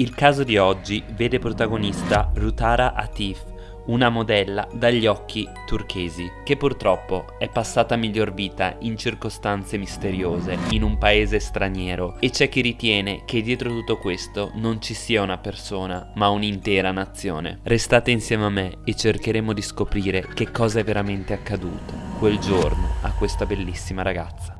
Il caso di oggi vede protagonista Rutara Atif, una modella dagli occhi turchesi, che purtroppo è passata miglior vita in circostanze misteriose, in un paese straniero, e c'è chi ritiene che dietro tutto questo non ci sia una persona, ma un'intera nazione. Restate insieme a me e cercheremo di scoprire che cosa è veramente accaduto quel giorno a questa bellissima ragazza.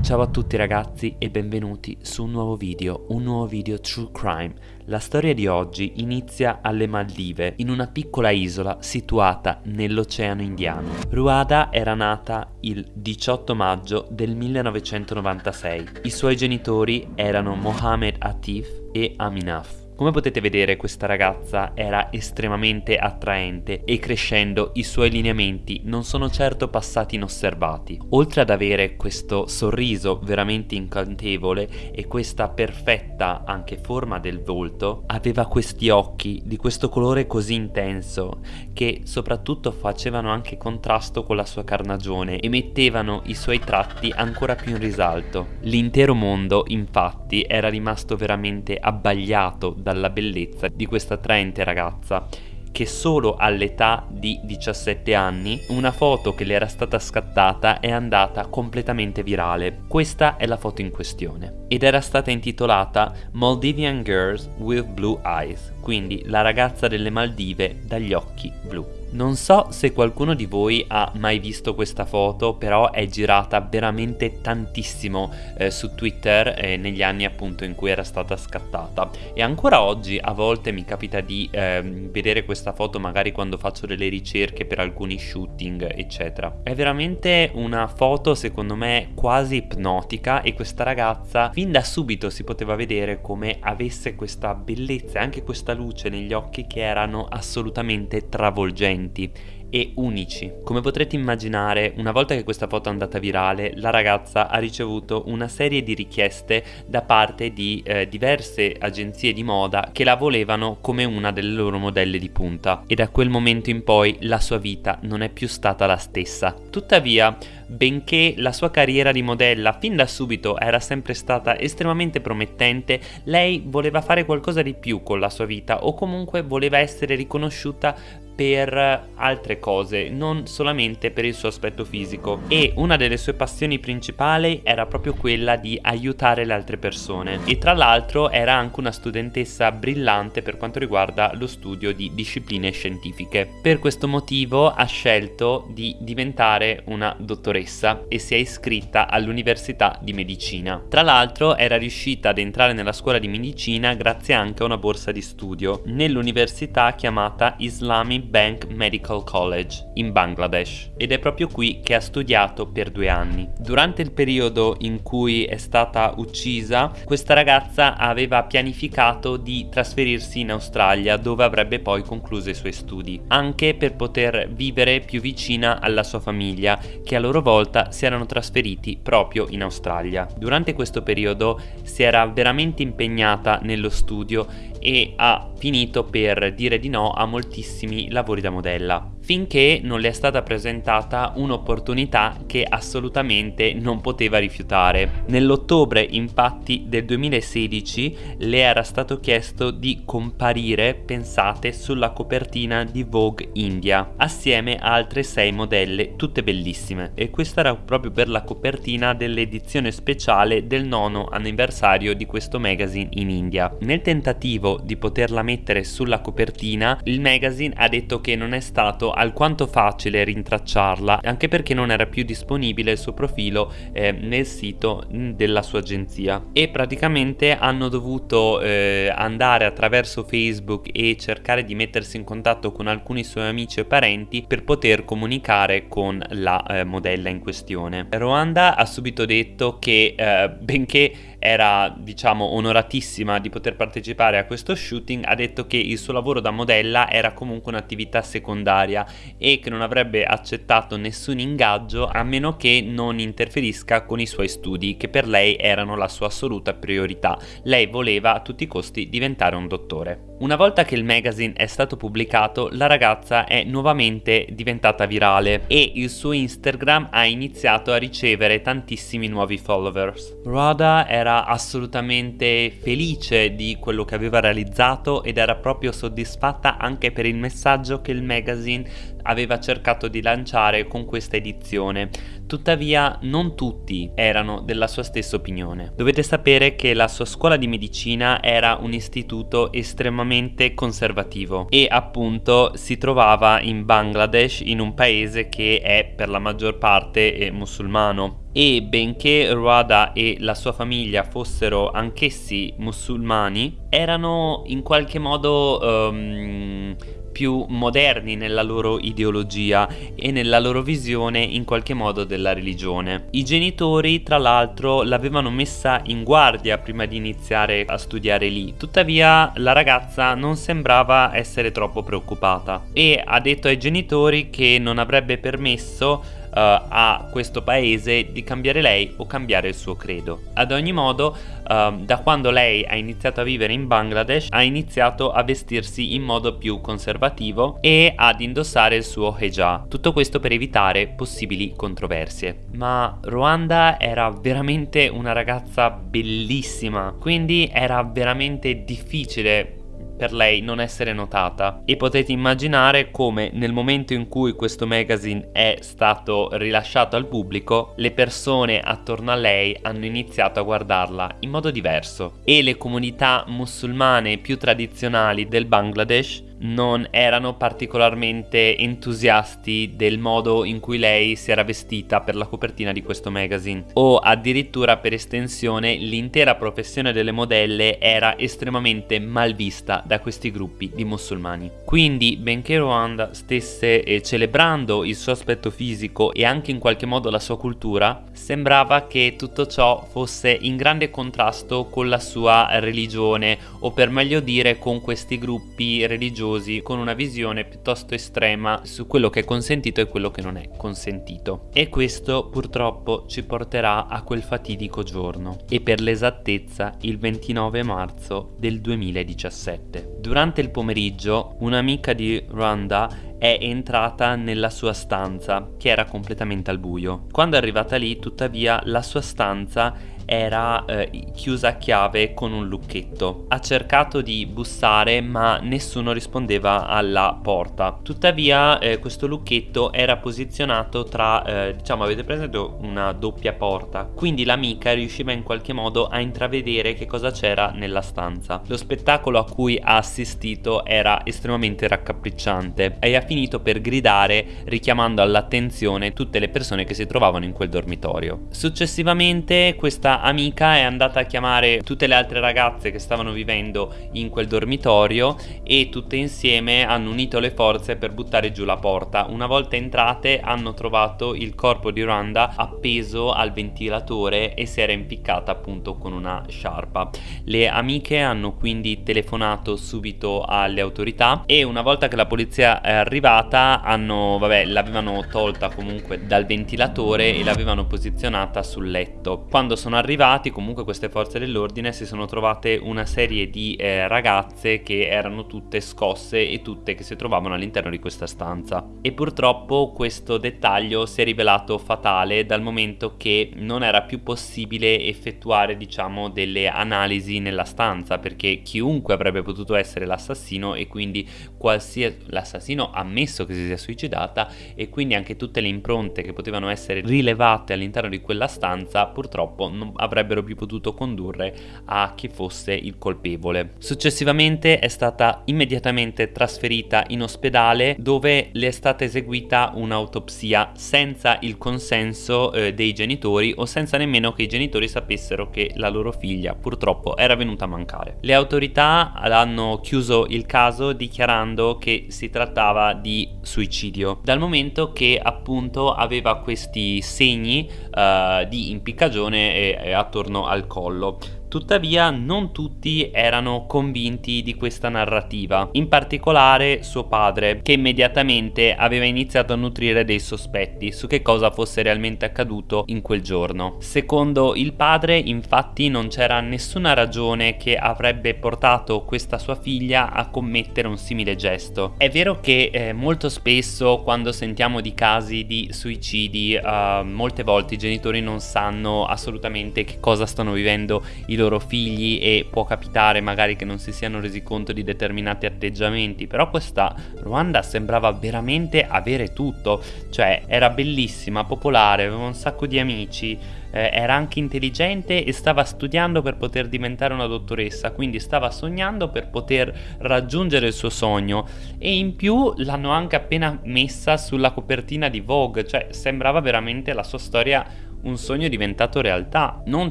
Ciao a tutti ragazzi e benvenuti su un nuovo video, un nuovo video True Crime. La storia di oggi inizia alle Maldive, in una piccola isola situata nell'Oceano Indiano. Ruada era nata il 18 maggio del 1996. I suoi genitori erano Mohamed Atif e Aminaf. Come potete vedere questa ragazza era estremamente attraente e crescendo i suoi lineamenti non sono certo passati inosservati. Oltre ad avere questo sorriso veramente incantevole e questa perfetta anche forma del volto, aveva questi occhi di questo colore così intenso che soprattutto facevano anche contrasto con la sua carnagione e mettevano i suoi tratti ancora più in risalto. L'intero mondo infatti era rimasto veramente abbagliato dalla bellezza di questa attraente ragazza che solo all'età di 17 anni una foto che le era stata scattata è andata completamente virale. Questa è la foto in questione ed era stata intitolata Maldivian Girls with Blue Eyes, quindi la ragazza delle Maldive dagli occhi blu. Non so se qualcuno di voi ha mai visto questa foto, però è girata veramente tantissimo eh, su Twitter eh, negli anni appunto in cui era stata scattata e ancora oggi a volte mi capita di eh, vedere questa foto magari quando faccio delle ricerche per alcuni shooting eccetera. È veramente una foto secondo me quasi ipnotica e questa ragazza fin da subito si poteva vedere come avesse questa bellezza e anche questa luce negli occhi che erano assolutamente travolgenti differenti e unici. Come potrete immaginare, una volta che questa foto è andata virale, la ragazza ha ricevuto una serie di richieste da parte di eh, diverse agenzie di moda che la volevano come una delle loro modelle di punta e da quel momento in poi la sua vita non è più stata la stessa. Tuttavia, benché la sua carriera di modella fin da subito era sempre stata estremamente promettente, lei voleva fare qualcosa di più con la sua vita o comunque voleva essere riconosciuta per altre cose, non solamente per il suo aspetto fisico. E una delle sue passioni principali era proprio quella di aiutare le altre persone. E tra l'altro era anche una studentessa brillante per quanto riguarda lo studio di discipline scientifiche. Per questo motivo ha scelto di diventare una dottoressa e si è iscritta all'università di medicina. Tra l'altro era riuscita ad entrare nella scuola di medicina grazie anche a una borsa di studio nell'università chiamata Islamic Bank Medical College in Bangladesh ed è proprio qui che ha studiato per due anni. Durante il periodo in cui è stata uccisa, questa ragazza aveva pianificato di trasferirsi in Australia dove avrebbe poi concluso i suoi studi, anche per poter vivere più vicina alla sua famiglia che a loro volta si erano trasferiti proprio in Australia. Durante questo periodo si era veramente impegnata nello studio e ha finito per dire di no a moltissimi lavori da modella finché non le è stata presentata un'opportunità che assolutamente non poteva rifiutare. Nell'ottobre infatti del 2016 le era stato chiesto di comparire, pensate, sulla copertina di Vogue India assieme a altre sei modelle, tutte bellissime e questa era proprio per la copertina dell'edizione speciale del nono anniversario di questo magazine in India. Nel tentativo di poterla mettere sulla copertina il magazine ha detto che non è stato alquanto facile rintracciarla anche perché non era più disponibile il suo profilo eh, nel sito mm, della sua agenzia e praticamente hanno dovuto eh, andare attraverso Facebook e cercare di mettersi in contatto con alcuni suoi amici e parenti per poter comunicare con la eh, modella in questione. Rwanda ha subito detto che eh, benché era diciamo onoratissima di poter partecipare a questo shooting, ha detto che il suo lavoro da modella era comunque un'attività secondaria e che non avrebbe accettato nessun ingaggio a meno che non interferisca con i suoi studi, che per lei erano la sua assoluta priorità. Lei voleva a tutti i costi diventare un dottore. Una volta che il magazine è stato pubblicato, la ragazza è nuovamente diventata virale e il suo Instagram ha iniziato a ricevere tantissimi nuovi followers. Rhoda era assolutamente felice di quello che aveva realizzato ed era proprio soddisfatta anche per il messaggio che il magazine aveva cercato di lanciare con questa edizione. Tuttavia non tutti erano della sua stessa opinione. Dovete sapere che la sua scuola di medicina era un istituto estremamente conservativo e appunto si trovava in Bangladesh, in un paese che è per la maggior parte eh, musulmano e benché Ruada e la sua famiglia fossero anch'essi musulmani, erano in qualche modo um, più moderni nella loro ideologia e nella loro visione in qualche modo della religione. I genitori tra l'altro l'avevano messa in guardia prima di iniziare a studiare lì, tuttavia la ragazza non sembrava essere troppo preoccupata e ha detto ai genitori che non avrebbe permesso a questo paese di cambiare lei o cambiare il suo credo. Ad ogni modo, uh, da quando lei ha iniziato a vivere in Bangladesh, ha iniziato a vestirsi in modo più conservativo e ad indossare il suo hijab. Tutto questo per evitare possibili controversie. Ma Rwanda era veramente una ragazza bellissima, quindi era veramente difficile per lei non essere notata. E potete immaginare come nel momento in cui questo magazine è stato rilasciato al pubblico le persone attorno a lei hanno iniziato a guardarla in modo diverso. E le comunità musulmane più tradizionali del Bangladesh non erano particolarmente entusiasti del modo in cui lei si era vestita per la copertina di questo magazine o addirittura per estensione l'intera professione delle modelle era estremamente mal vista da questi gruppi di musulmani. Quindi benché Rwanda stesse eh, celebrando il suo aspetto fisico e anche in qualche modo la sua cultura, sembrava che tutto ciò fosse in grande contrasto con la sua religione o per meglio dire con questi gruppi religiosi religiosi con una visione piuttosto estrema su quello che è consentito e quello che non è consentito. E questo purtroppo ci porterà a quel fatidico giorno, e per l'esattezza il 29 marzo del 2017. Durante il pomeriggio un'amica di Rwanda è entrata nella sua stanza, che era completamente al buio. Quando è arrivata lì, tuttavia, la sua stanza era eh, chiusa a chiave con un lucchetto. Ha cercato di bussare ma nessuno rispondeva alla porta. Tuttavia eh, questo lucchetto era posizionato tra, eh, diciamo avete presente una doppia porta, quindi l'amica riusciva in qualche modo a intravedere che cosa c'era nella stanza. Lo spettacolo a cui ha assistito era estremamente raccapricciante e ha finito per gridare richiamando all'attenzione tutte le persone che si trovavano in quel dormitorio. Successivamente questa amica è andata a chiamare tutte le altre ragazze che stavano vivendo in quel dormitorio e tutte insieme hanno unito le forze per buttare giù la porta. Una volta entrate hanno trovato il corpo di Randa appeso al ventilatore e si era impiccata appunto con una sciarpa. Le amiche hanno quindi telefonato subito alle autorità e una volta che la polizia è arrivata hanno, vabbè, l'avevano tolta comunque dal ventilatore e l'avevano posizionata sul letto. Quando sono arrivati arrivati comunque queste forze dell'ordine si sono trovate una serie di eh, ragazze che erano tutte scosse e tutte che si trovavano all'interno di questa stanza. E purtroppo questo dettaglio si è rivelato fatale dal momento che non era più possibile effettuare diciamo delle analisi nella stanza perché chiunque avrebbe potuto essere l'assassino e quindi qualsiasi l'assassino ammesso che si sia suicidata e quindi anche tutte le impronte che potevano essere rilevate all'interno di quella stanza purtroppo non avrebbero più potuto condurre a chi fosse il colpevole. Successivamente è stata immediatamente trasferita in ospedale dove le è stata eseguita un'autopsia senza il consenso eh, dei genitori o senza nemmeno che i genitori sapessero che la loro figlia purtroppo era venuta a mancare. Le autorità hanno chiuso il caso dichiarando che si trattava di suicidio dal momento che appunto aveva questi segni uh, di impiccagione e attorno al collo Tuttavia non tutti erano convinti di questa narrativa, in particolare suo padre, che immediatamente aveva iniziato a nutrire dei sospetti su che cosa fosse realmente accaduto in quel giorno. Secondo il padre, infatti, non c'era nessuna ragione che avrebbe portato questa sua figlia a commettere un simile gesto. È vero che eh, molto spesso quando sentiamo di casi di suicidi, eh, molte volte i genitori non sanno assolutamente che cosa stanno vivendo i loro figli e può capitare magari che non si siano resi conto di determinati atteggiamenti, però questa Ruanda sembrava veramente avere tutto, cioè era bellissima, popolare, aveva un sacco di amici, eh, era anche intelligente e stava studiando per poter diventare una dottoressa, quindi stava sognando per poter raggiungere il suo sogno. E in più l'hanno anche appena messa sulla copertina di Vogue, cioè sembrava veramente la sua storia un sogno diventato realtà, non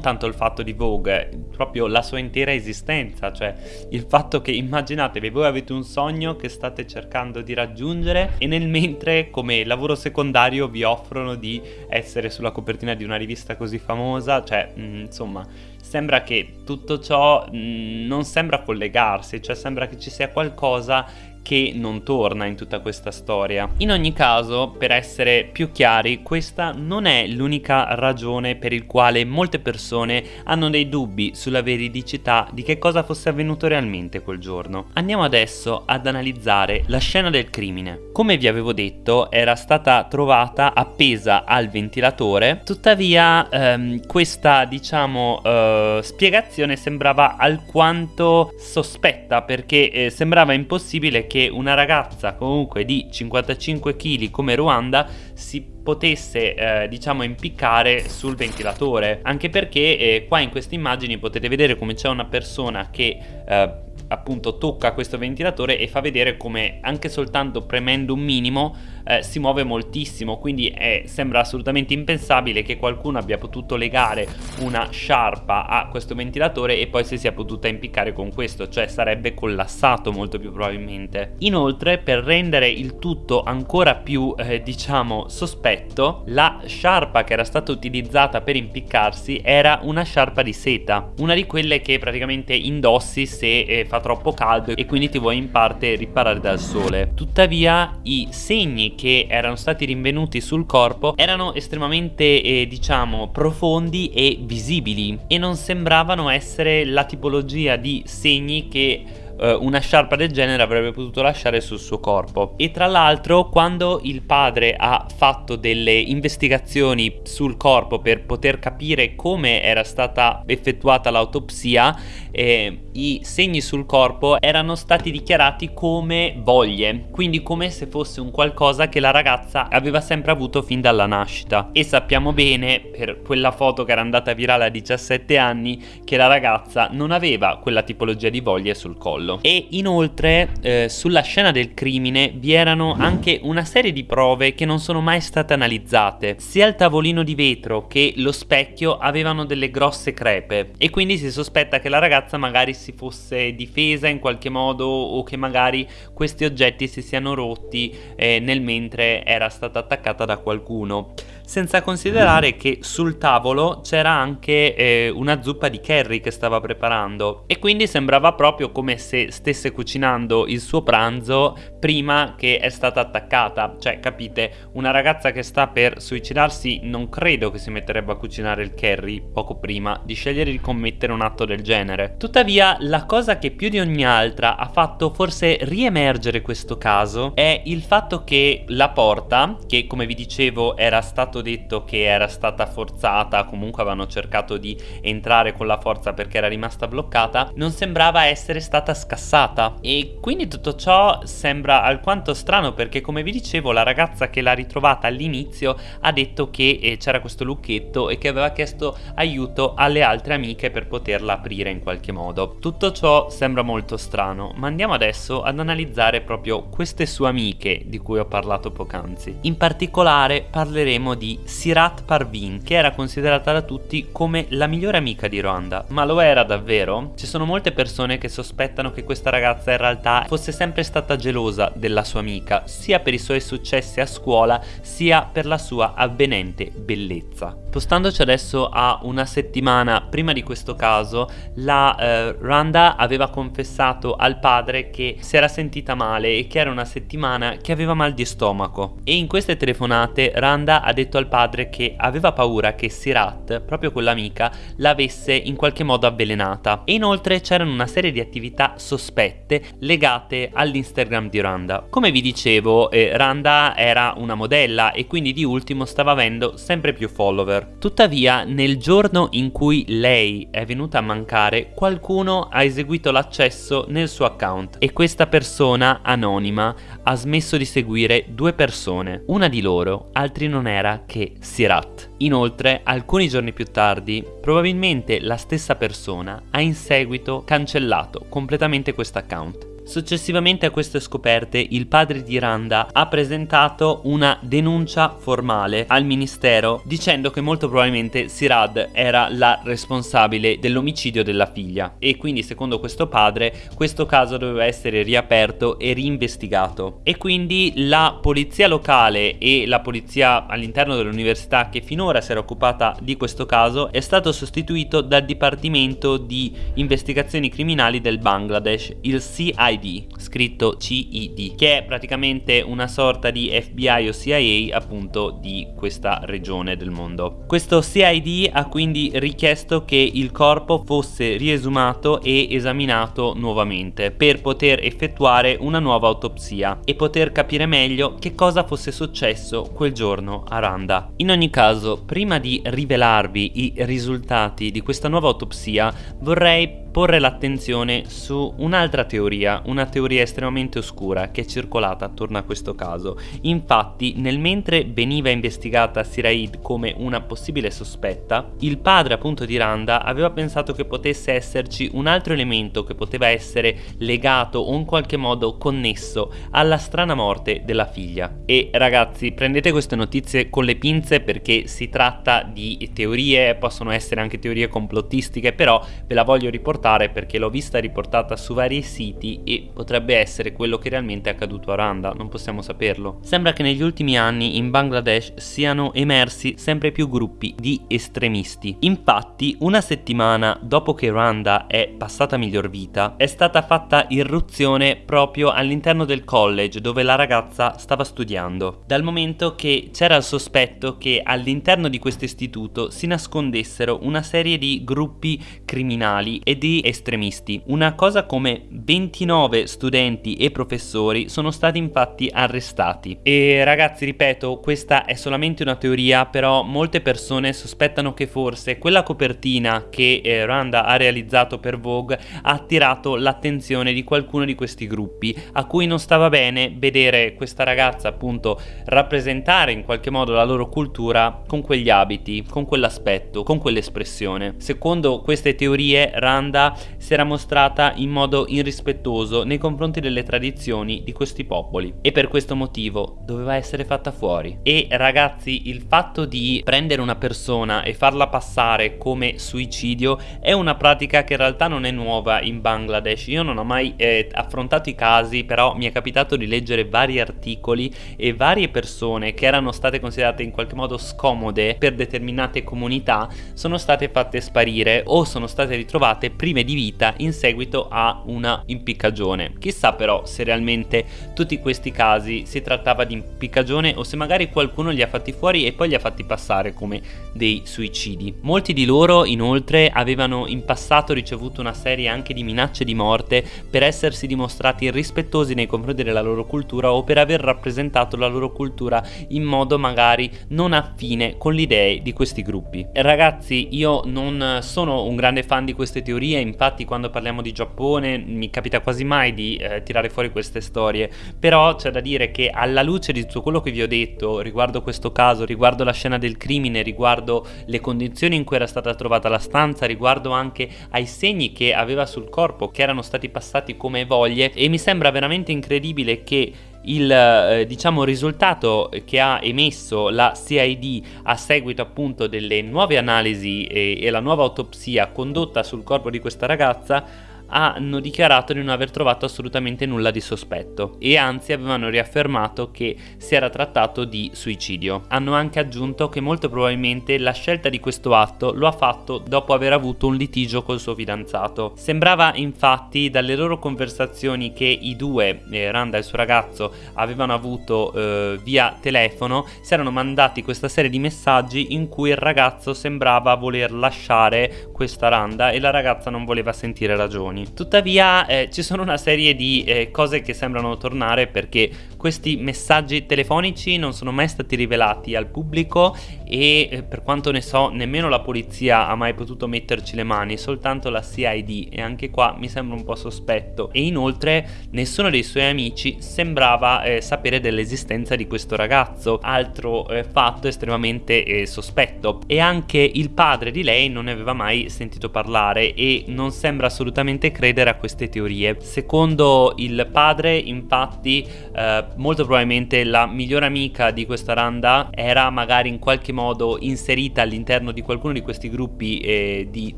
tanto il fatto di Vogue, proprio la sua intera esistenza, cioè il fatto che immaginatevi voi avete un sogno che state cercando di raggiungere e nel mentre come lavoro secondario vi offrono di essere sulla copertina di una rivista così famosa, cioè mh, mm, insomma sembra che tutto ciò mh, mm, non sembra collegarsi, cioè sembra che ci sia qualcosa che non torna in tutta questa storia. In ogni caso, per essere più chiari, questa non è l'unica ragione per il quale molte persone hanno dei dubbi sulla veridicità di che cosa fosse avvenuto realmente quel giorno. Andiamo adesso ad analizzare la scena del crimine. Come vi avevo detto, era stata trovata appesa al ventilatore, tuttavia ehm, questa, diciamo, eh, spiegazione sembrava alquanto sospetta perché eh, sembrava impossibile che una ragazza comunque di 55 kg come Ruanda si potesse eh, diciamo impiccare sul ventilatore. Anche perché eh, qua in queste immagini potete vedere come c'è una persona che eh, appunto tocca questo ventilatore e fa vedere come anche soltanto premendo un minimo eh, si muove moltissimo. Quindi è, sembra assolutamente impensabile che qualcuno abbia potuto legare una sciarpa a questo ventilatore e poi si sia potuta impiccare con questo cioè sarebbe collassato molto più probabilmente. Inoltre per rendere il tutto ancora più eh, diciamo sospetto la sciarpa che era stata utilizzata per impiccarsi era una sciarpa di seta una di quelle che praticamente indossi se eh, fa troppo caldo e quindi ti vuoi in parte riparare dal sole. Tuttavia i segni che erano stati rinvenuti sul corpo erano estremamente eh, diciamo profondi e visibili e non sembravano essere la tipologia di segni che eh, una sciarpa del genere avrebbe potuto lasciare sul suo corpo. E tra l'altro quando il padre ha fatto delle investigazioni sul corpo per poter capire come era stata effettuata l'autopsia, eh, i segni sul corpo erano stati dichiarati come voglie, quindi come se fosse un qualcosa che la ragazza aveva sempre avuto fin dalla nascita. E sappiamo bene, per quella foto che era andata virale a 17 anni, che la ragazza non aveva quella tipologia di voglie sul collo collo. E inoltre eh, sulla scena del crimine vi erano anche una serie di prove che non sono mai state analizzate. Sia il tavolino di vetro che lo specchio avevano delle grosse crepe e quindi si sospetta che la ragazza magari si fosse difesa in qualche modo o che magari questi oggetti si siano rotti eh, nel mentre era stata attaccata da qualcuno senza considerare che sul tavolo c'era anche eh, una zuppa di curry che stava preparando. E quindi sembrava proprio come se stesse cucinando il suo pranzo prima che è stata attaccata. Cioè capite una ragazza che sta per suicidarsi non credo che si metterebbe a cucinare il curry poco prima di scegliere di commettere un atto del genere. Tuttavia la cosa che più di ogni altra ha fatto forse riemergere questo caso è il fatto che la porta che come vi dicevo era stato stato detto che era stata forzata, comunque avevano cercato di entrare con la forza perché era rimasta bloccata, non sembrava essere stata scassata. E quindi tutto ciò sembra alquanto strano perché come vi dicevo la ragazza che l'ha ritrovata all'inizio ha detto che eh, c'era questo lucchetto e che aveva chiesto aiuto alle altre amiche per poterla aprire in qualche modo. Tutto ciò sembra molto strano, ma andiamo adesso ad analizzare proprio queste sue amiche di cui ho parlato poc'anzi. In particolare parleremo di di Sirat Parveen, che era considerata da tutti come la migliore amica di Rwanda. Ma lo era davvero? Ci sono molte persone che sospettano che questa ragazza in realtà fosse sempre stata gelosa della sua amica, sia per i suoi successi a scuola, sia per la sua avvenente bellezza. Spostandoci adesso a una settimana prima di questo caso, la eh, Randa aveva confessato al padre che si era sentita male e che era una settimana che aveva mal di stomaco. E in queste telefonate Randa ha detto al padre che aveva paura che Sirat, proprio quell'amica, l'avesse in qualche modo avvelenata. E inoltre c'erano una serie di attività sospette legate all'Instagram di Randa. Come vi dicevo, eh, Randa era una modella e quindi di ultimo stava avendo sempre più follower. Tuttavia, nel giorno in cui lei è venuta a mancare, qualcuno ha eseguito l'accesso nel suo account e questa persona anonima ha smesso di seguire due persone. Una di loro, altri non era che Sirat. Inoltre, alcuni giorni più tardi, probabilmente la stessa persona ha in seguito cancellato completamente questo account. Successivamente a queste scoperte il padre di Randa ha presentato una denuncia formale al ministero dicendo che molto probabilmente Sirad era la responsabile dell'omicidio della figlia. E quindi secondo questo padre questo caso doveva essere riaperto e reinvestigato. E quindi la polizia locale e la polizia all'interno dell'università che finora si era occupata di questo caso è stato sostituito dal Dipartimento di Investigazioni Criminali del Bangladesh, il CID CID, scritto CID, che è praticamente una sorta di FBI o CIA appunto di questa regione del mondo. Questo CID ha quindi richiesto che il corpo fosse riesumato e esaminato nuovamente per poter effettuare una nuova autopsia e poter capire meglio che cosa fosse successo quel giorno a Randa. In ogni caso, prima di rivelarvi i risultati di questa nuova autopsia, vorrei porre l'attenzione su un'altra teoria, una teoria estremamente oscura che è circolata attorno a questo caso. Infatti, nel mentre veniva investigata Siraid come una possibile sospetta, il padre appunto di Randa aveva pensato che potesse esserci un altro elemento che poteva essere legato o in qualche modo connesso alla strana morte della figlia. E ragazzi, prendete queste notizie con le pinze perché si tratta di teorie, possono essere anche teorie complottistiche, però ve la voglio riportare riportare perché l'ho vista riportata su vari siti e potrebbe essere quello che realmente è accaduto a Randa, non possiamo saperlo. Sembra che negli ultimi anni in Bangladesh siano emersi sempre più gruppi di estremisti. Infatti, una settimana dopo che Randa è passata miglior vita, è stata fatta irruzione proprio all'interno del college dove la ragazza stava studiando, dal momento che c'era il sospetto che all'interno di questo istituto si nascondessero una serie di gruppi criminali e di estremisti. Una cosa come 29 studenti e professori sono stati infatti arrestati. E ragazzi, ripeto, questa è solamente una teoria, però molte persone sospettano che forse quella copertina che eh, Randa ha realizzato per Vogue ha attirato l'attenzione di qualcuno di questi gruppi, a cui non stava bene vedere questa ragazza appunto rappresentare in qualche modo la loro cultura con quegli abiti, con quell'aspetto, con quell'espressione. Secondo queste teorie, Randa si era mostrata in modo irrispettoso nei confronti delle tradizioni di questi popoli e per questo motivo doveva essere fatta fuori. E ragazzi, il fatto di prendere una persona e farla passare come suicidio è una pratica che in realtà non è nuova in Bangladesh. Io non ho mai eh, affrontato i casi, però mi è capitato di leggere vari articoli e varie persone che erano state considerate in qualche modo scomode per determinate comunità sono state fatte sparire o sono state ritrovate prima prime di vita in seguito a una impiccagione. Chissà però se realmente tutti questi casi si trattava di impiccagione o se magari qualcuno li ha fatti fuori e poi li ha fatti passare come dei suicidi. Molti di loro inoltre avevano in passato ricevuto una serie anche di minacce di morte per essersi dimostrati irrispettosi nei confronti della loro cultura o per aver rappresentato la loro cultura in modo magari non affine con le idee di questi gruppi. Ragazzi, io non sono un grande fan di queste teorie, infatti quando parliamo di Giappone mi capita quasi mai di eh, tirare fuori queste storie, però c'è da dire che alla luce di tutto quello che vi ho detto riguardo questo caso, riguardo la scena del crimine, riguardo le condizioni in cui era stata trovata la stanza, riguardo anche ai segni che aveva sul corpo che erano stati passati come voglie e mi sembra veramente incredibile che il eh, diciamo, risultato che ha emesso la CID a seguito appunto delle nuove analisi e, e la nuova autopsia condotta sul corpo di questa ragazza hanno dichiarato di non aver trovato assolutamente nulla di sospetto e anzi avevano riaffermato che si era trattato di suicidio. Hanno anche aggiunto che molto probabilmente la scelta di questo atto lo ha fatto dopo aver avuto un litigio col suo fidanzato. Sembrava infatti dalle loro conversazioni che i due, eh, Randa e il suo ragazzo, avevano avuto eh, via telefono, si erano mandati questa serie di messaggi in cui il ragazzo sembrava voler lasciare questa Randa e la ragazza non voleva sentire ragioni telefoni. Tuttavia eh, ci sono una serie di eh, cose che sembrano tornare perché questi messaggi telefonici non sono mai stati rivelati al pubblico e eh, per quanto ne so nemmeno la polizia ha mai potuto metterci le mani, soltanto la CID e anche qua mi sembra un po' sospetto. E inoltre nessuno dei suoi amici sembrava eh, sapere dell'esistenza di questo ragazzo, altro eh, fatto estremamente eh, sospetto. E anche il padre di lei non ne aveva mai sentito parlare e non sembra assolutamente credere a queste teorie. Secondo il padre, infatti, eh, molto probabilmente la migliore amica di questa Randa era magari in qualche modo inserita all'interno di qualcuno di questi gruppi eh, di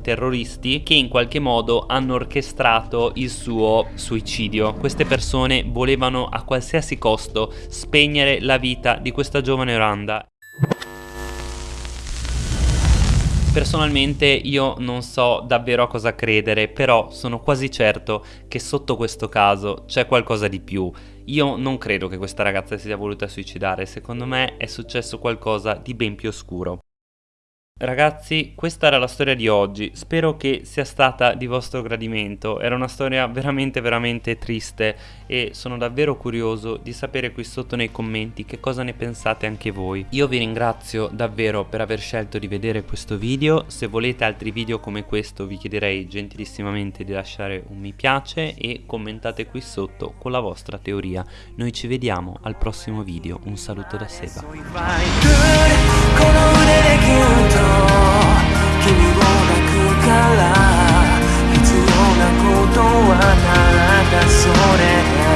terroristi che in qualche modo hanno orchestrato il suo suicidio. Queste persone volevano a qualsiasi costo spegnere la vita di questa giovane Randa Personalmente io non so davvero a cosa credere, però sono quasi certo che sotto questo caso c'è qualcosa di più. Io non credo che questa ragazza si sia voluta suicidare, secondo me è successo qualcosa di ben più oscuro. Ragazzi, questa era la storia di oggi, spero che sia stata di vostro gradimento, era una storia veramente veramente triste e sono davvero curioso di sapere qui sotto nei commenti che cosa ne pensate anche voi. Io vi ringrazio davvero per aver scelto di vedere questo video, se volete altri video come questo vi chiederei gentilissimamente di lasciare un mi piace e commentate qui sotto con la vostra teoria. Noi ci vediamo al prossimo video, un saluto da Seba. ら必要なことはならだそれ。